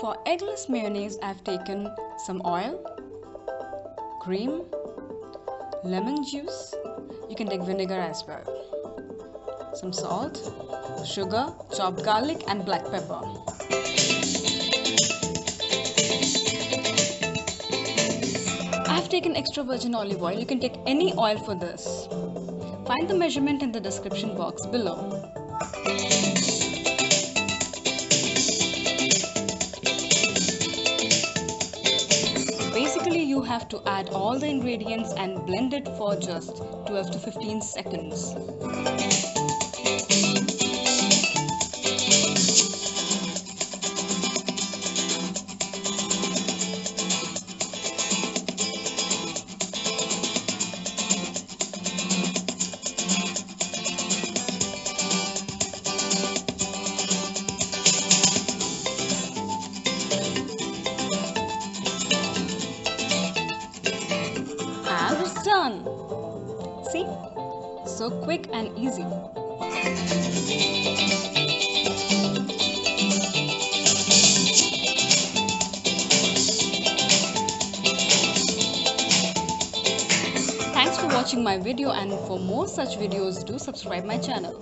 For eggless mayonnaise, I've taken some oil, cream, lemon juice. You can take vinegar as well. Some salt, sugar, chopped garlic and black pepper. I've taken extra virgin olive oil. You can take any oil for this. Find the measurement in the description box below. Basically, you have to add all the ingredients and blend it for just 12 to 15 seconds. See? So quick and easy. Thanks for watching my video and for more such videos do subscribe my channel.